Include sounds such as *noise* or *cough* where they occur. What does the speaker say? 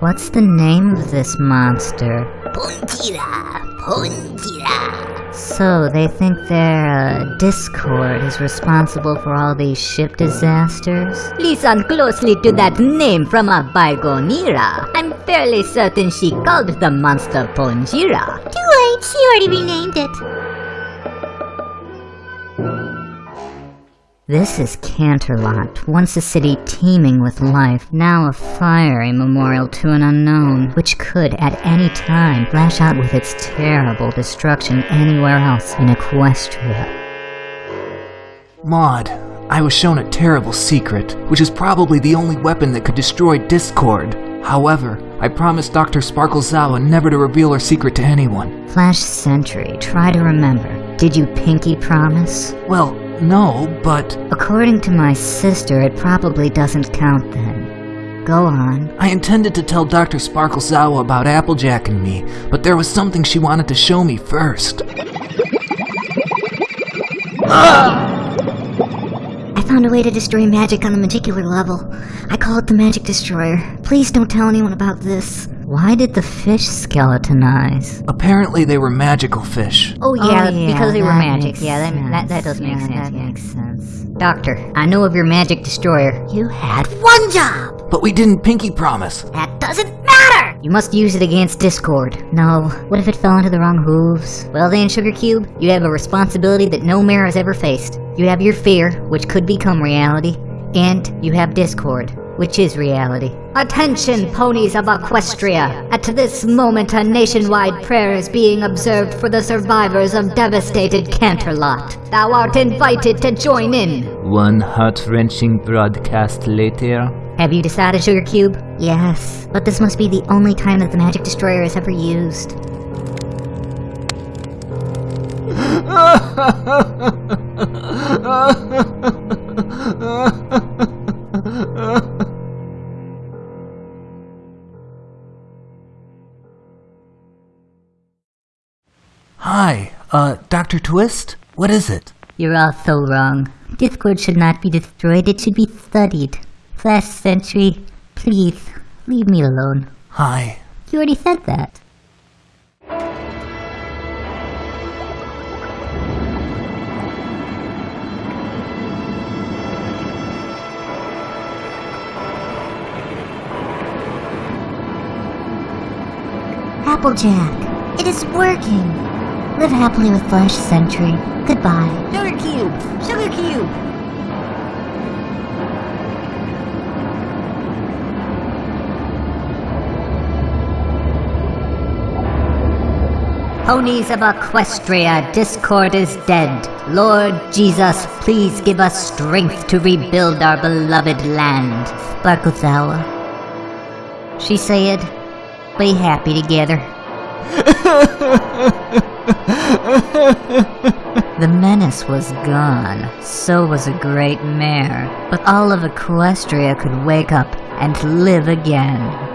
What's the name of this monster? Puntira, Puntira. So, they think their uh, Discord is responsible for all these ship disasters? Listen closely to that name from a bygone era. I'm fairly certain she called the monster Ponjira. Too late, she already renamed it. This is Canterlot, once a city teeming with life, now a fiery memorial to an unknown, which could at any time flash out with its terrible destruction anywhere else in Equestria. Maud, I was shown a terrible secret, which is probably the only weapon that could destroy Discord. However, I promised Dr. Sparklezawa never to reveal her secret to anyone. Flash Sentry, try to remember. Did you pinky promise? Well, no, but According to my sister, it probably doesn't count then. Go on. I intended to tell Dr. Sparklezawa about Applejack and me, but there was something she wanted to show me first. I found a way to destroy magic on the magicular level. I call it the Magic Destroyer. Please don't tell anyone about this. Why did the fish skeletonize? Apparently they were magical fish. Oh yeah, oh, because they were magic. Yeah, that, that, that does make Yeah, sense. That yeah. makes sense. Doctor, I know of your magic destroyer. You had one job! But we didn't pinky promise. That doesn't matter! You must use it against Discord. No, what if it fell into the wrong hooves? Well then, Sugar Cube, you have a responsibility that no mayor has ever faced. You have your fear, which could become reality, and you have Discord, which is reality. Attention, ponies of Equestria! At this moment, a nationwide prayer is being observed for the survivors of devastated Canterlot. Thou art invited to join in. One heart-wrenching broadcast later, Have you decided, Sugar Cube? Yes, but this must be the only time that the Magic Destroyer is ever used. *laughs* Hi, uh, Dr. Twist? What is it? You're all so wrong. Discord should not be destroyed, it should be studied. Flash Sentry, please, leave me alone. Hi. You already said that. Applejack, it is working. Live happily with Flash Sentry. Goodbye. Sugar Cube! Sugar Cube! Ponies of Equestria, Discord is dead. Lord Jesus, please give us strength to rebuild our beloved land. Sparklezawa. She said, be happy together. *laughs* *laughs* the menace was gone, so was a great mare, but all of Equestria could wake up and live again.